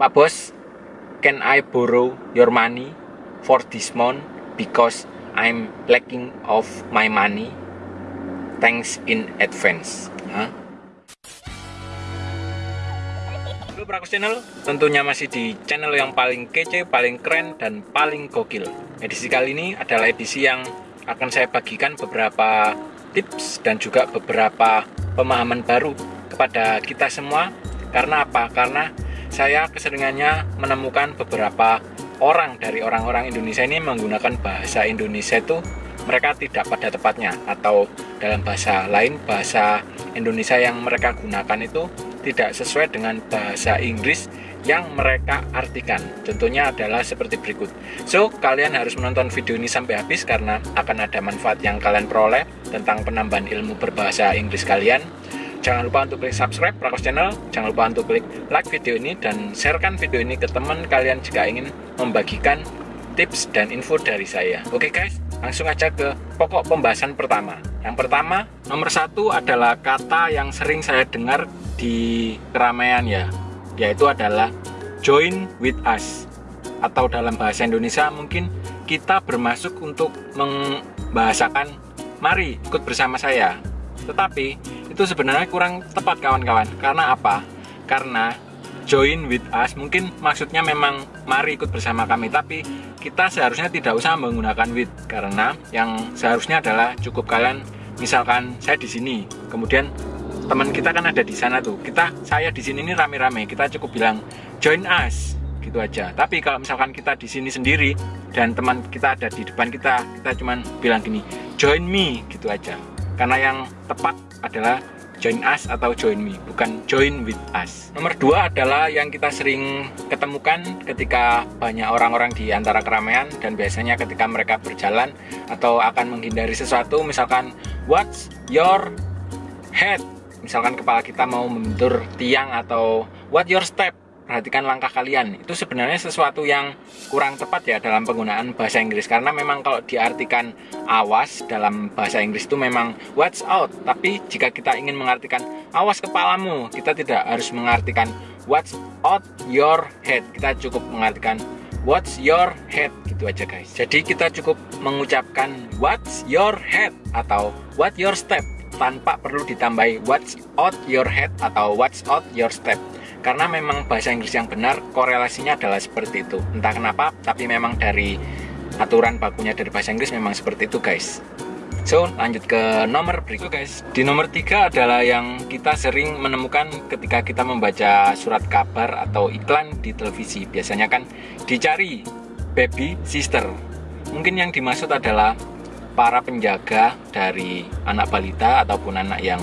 Pak Bos, can I borrow your money for this month because I'm lacking of my money? Thanks in advance. Hah? Halo Prakus Channel, tentunya masih di channel yang paling kece, paling keren, dan paling gokil. Edisi kali ini adalah edisi yang akan saya bagikan beberapa tips dan juga beberapa pemahaman baru kepada kita semua. Karena apa? Karena saya keseringannya menemukan beberapa orang dari orang-orang Indonesia ini menggunakan bahasa Indonesia itu mereka tidak pada tepatnya atau dalam bahasa lain bahasa Indonesia yang mereka gunakan itu tidak sesuai dengan bahasa Inggris yang mereka artikan. Contohnya adalah seperti berikut. So, kalian harus menonton video ini sampai habis karena akan ada manfaat yang kalian peroleh tentang penambahan ilmu berbahasa Inggris kalian. Jangan lupa untuk klik subscribe Prakos Channel, jangan lupa untuk klik like video ini dan sharekan video ini ke teman kalian jika ingin membagikan tips dan info dari saya. Oke guys, langsung aja ke pokok pembahasan pertama. Yang pertama, nomor satu adalah kata yang sering saya dengar di keramaian ya, yaitu adalah join with us. Atau dalam bahasa Indonesia mungkin kita bermasuk untuk membahasakan mari ikut bersama saya. Tetapi itu sebenarnya kurang tepat kawan-kawan. Karena apa? Karena join with us mungkin maksudnya memang mari ikut bersama kami tapi kita seharusnya tidak usah menggunakan with karena yang seharusnya adalah cukup kalian. Misalkan saya di sini kemudian teman kita kan ada di sana tuh. Kita saya di sini ini rame-rame kita cukup bilang join us gitu aja. Tapi kalau misalkan kita di sini sendiri dan teman kita ada di depan kita kita cuman bilang gini join me gitu aja. Karena yang tepat adalah join us atau join me, bukan join with us. Nomor dua adalah yang kita sering ketemukan ketika banyak orang-orang di antara keramaian dan biasanya ketika mereka berjalan atau akan menghindari sesuatu, misalkan what's your head? Misalkan kepala kita mau membentur tiang atau what your step? Perhatikan langkah kalian. Itu sebenarnya sesuatu yang kurang tepat ya dalam penggunaan bahasa Inggris. Karena memang kalau diartikan awas dalam bahasa Inggris itu memang watch out. Tapi jika kita ingin mengartikan awas kepalamu kita tidak harus mengartikan watch out your head. Kita cukup mengartikan watch your head gitu aja guys. Jadi kita cukup mengucapkan watch your head atau what your step tanpa perlu ditambahi watch out your head atau watch out your step karena memang bahasa Inggris yang benar korelasinya adalah seperti itu. Entah kenapa tapi memang dari aturan bakunya dari bahasa Inggris memang seperti itu guys. So lanjut ke nomor berikut guys. Di nomor tiga adalah yang kita sering menemukan ketika kita membaca surat kabar atau iklan di televisi. Biasanya kan dicari baby sister. Mungkin yang dimaksud adalah para penjaga dari anak balita ataupun anak yang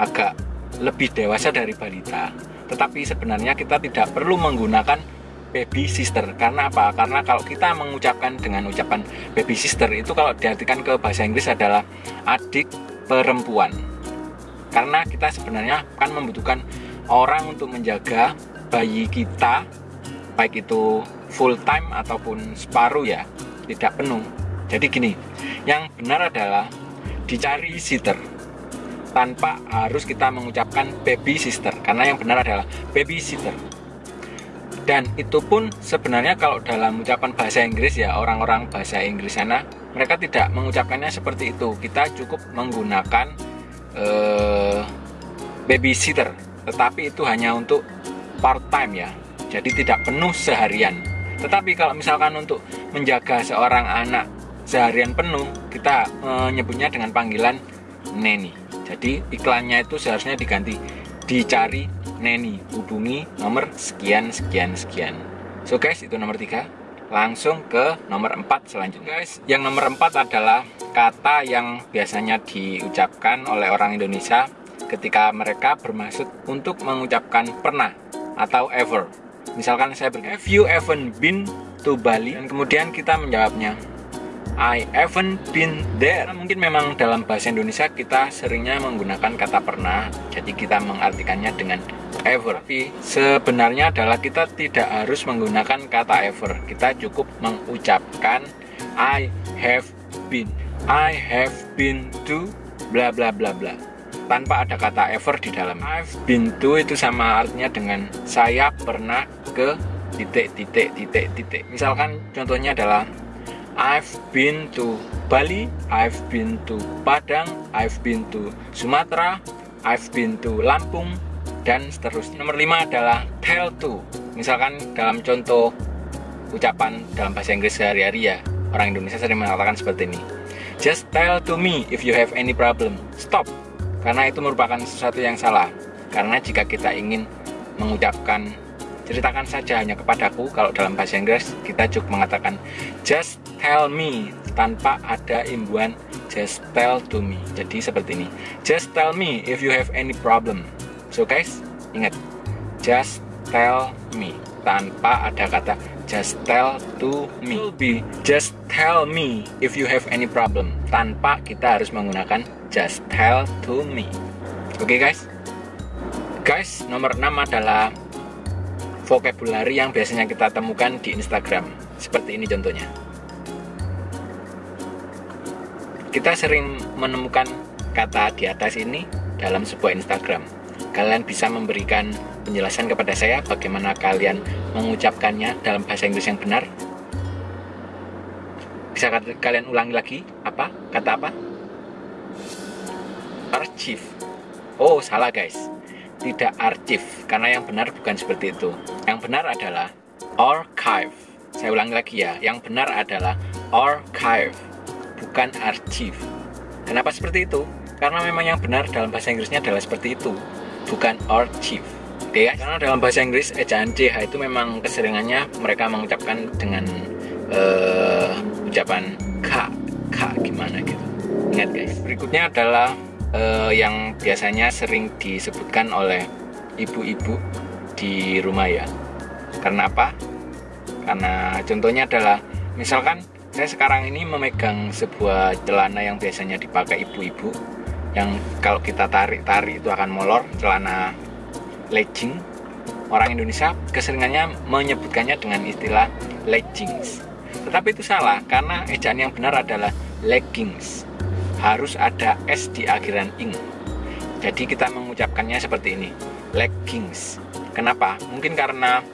agak lebih dewasa dari balita tetapi sebenarnya kita tidak perlu menggunakan baby sister karena apa? Karena kalau kita mengucapkan dengan ucapan baby sister itu kalau diartikan ke bahasa Inggris adalah adik perempuan. Karena kita sebenarnya kan membutuhkan orang untuk menjaga bayi kita baik itu full time ataupun separuh ya, tidak penuh. Jadi gini, yang benar adalah dicari sitter tanpa harus kita mengucapkan baby sister karena yang benar adalah baby sitter dan itu pun sebenarnya kalau dalam ucapan bahasa Inggris ya orang-orang bahasa Inggris sana mereka tidak mengucapkannya seperti itu. Kita cukup menggunakan uh, babysitter tetapi itu hanya untuk part time ya. Jadi tidak penuh seharian. Tetapi kalau misalkan untuk menjaga seorang anak seharian penuh kita menyebutnya dengan panggilan neni jadi iklannya itu seharusnya diganti. Dicari neni hubungi nomor sekian sekian sekian. So guys itu nomor tiga. Langsung ke nomor 4 selanjutnya. Guys yang nomor 4 adalah kata yang biasanya diucapkan oleh orang Indonesia ketika mereka bermaksud untuk mengucapkan pernah atau ever. Misalkan saya bilang have you ever been to Bali? Dan kemudian kita menjawabnya I haven't been there. Mungkin memang dalam bahasa Indonesia kita seringnya menggunakan kata pernah, jadi kita mengartikannya dengan ever. Tapi sebenarnya adalah kita tidak harus menggunakan kata ever. Kita cukup mengucapkan I have been. I have been to bla bla bla bla tanpa ada kata ever di dalam. I've been to itu sama artinya dengan saya pernah ke titik titik titik titik misalkan contohnya adalah I've been to Bali I've been to Padang I've been to Sumatera I've been to Lampung dan seterusnya. Nomor lima adalah tell to. Misalkan dalam contoh ucapan dalam bahasa Inggris sehari-hari ya orang Indonesia sering mengatakan seperti ini. Just tell to me if you have any problem. Stop. Karena itu merupakan sesuatu yang salah. Karena jika kita ingin mengucapkan ceritakan saja hanya kepadaku kalau dalam bahasa Inggris kita cukup mengatakan just tell me tanpa ada imbuan just tell to me. Jadi seperti ini. Just tell me if you have any problem. So guys ingat. Just tell me tanpa ada kata just tell to me. Be just tell me if you have any problem tanpa kita harus menggunakan just tell to me. Oke okay, guys? Guys nomor 6 adalah vocabulary yang biasanya kita temukan di Instagram. Seperti ini contohnya. Kita sering menemukan kata di atas ini dalam sebuah Instagram. Kalian bisa memberikan penjelasan kepada saya bagaimana kalian mengucapkannya dalam bahasa Inggris yang benar? Bisa kalian ulangi lagi apa? Kata apa? Archive. Oh salah guys tidak arsip karena yang benar bukan seperti itu. Yang benar adalah archive. Saya ulangi lagi ya, yang benar adalah archive, bukan arsip. Kenapa seperti itu? Karena memang yang benar dalam bahasa Inggrisnya adalah seperti itu, bukan archive. Oke ya, karena dalam bahasa Inggris ejaan CH itu memang keseringannya mereka mengucapkan dengan uh, ucapan K, K gimana gitu. Ingat guys. Berikutnya adalah uh, yang biasanya sering disebutkan oleh ibu-ibu di rumah ya. Karena apa? Karena contohnya adalah misalkan saya sekarang ini memegang sebuah celana yang biasanya dipakai ibu-ibu yang kalau kita tarik-tarik itu akan molor, celana legging. Orang Indonesia keseringannya menyebutkannya dengan istilah leggings. Tetapi itu salah karena ejaan yang benar adalah leggings harus ada S di akhiran ing. Jadi kita mengucapkannya seperti ini, leggings. Kenapa? Mungkin karena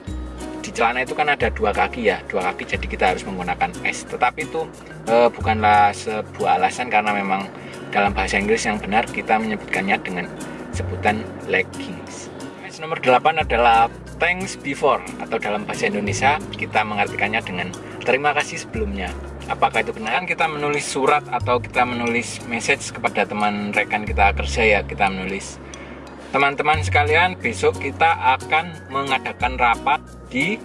di celana itu kan ada dua kaki ya, dua kaki jadi kita harus menggunakan S. Tetapi itu e, bukanlah sebuah alasan karena memang dalam bahasa Inggris yang benar kita menyebutkannya dengan sebutan leggings. Nomor 8 adalah thanks before atau dalam bahasa Indonesia kita mengartikannya dengan terima kasih sebelumnya apakah itu benar? Kan kita menulis surat atau kita menulis message kepada teman rekan kita kerja ya kita menulis. Teman-teman sekalian besok kita akan mengadakan rapat di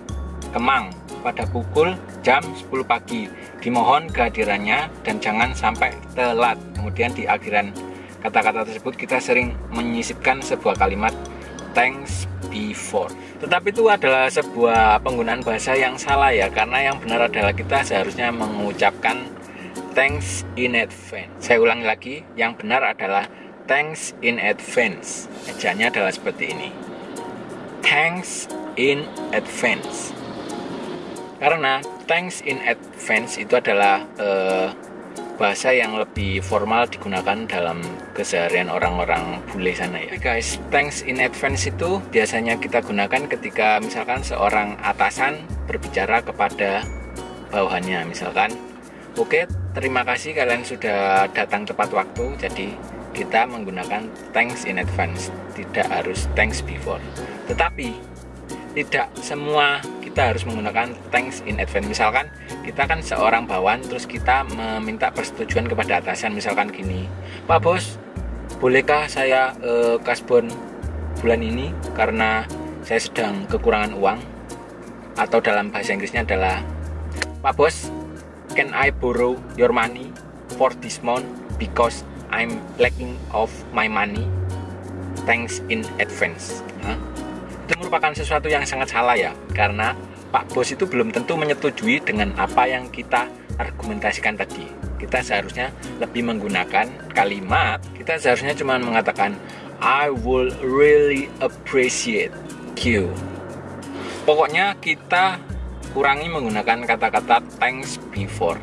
Kemang pada pukul jam 10 pagi. Dimohon kehadirannya dan jangan sampai telat. Kemudian di akhiran kata-kata tersebut kita sering menyisipkan sebuah kalimat thanks before. Tetapi itu adalah sebuah penggunaan bahasa yang salah ya, karena yang benar adalah kita seharusnya mengucapkan thanks in advance. Saya ulangi lagi, yang benar adalah thanks in advance. Ejanya adalah seperti ini. Thanks in advance. Karena thanks in advance itu adalah uh, bahasa yang lebih formal digunakan dalam keseharian orang-orang bule sana ya. guys, thanks in advance itu biasanya kita gunakan ketika misalkan seorang atasan berbicara kepada bawahannya misalkan, oke terima kasih kalian sudah datang tepat waktu, jadi kita menggunakan thanks in advance, tidak harus thanks before. Tetapi tidak semua kita harus menggunakan thanks in advance. Misalkan kita kan seorang bawahan terus kita meminta persetujuan kepada atasan. Misalkan gini Pak Bos bolehkah saya uh, kasbon bulan ini karena saya sedang kekurangan uang? Atau dalam bahasa Inggrisnya adalah Pak Bos can I borrow your money for this month because I'm lacking of my money? Thanks in advance. Huh? Itu merupakan sesuatu yang sangat salah ya karena Pak Bos itu belum tentu menyetujui dengan apa yang kita argumentasikan tadi. Kita seharusnya lebih menggunakan kalimat kita seharusnya cuma mengatakan I will really appreciate you. Pokoknya kita kurangi menggunakan kata-kata thanks before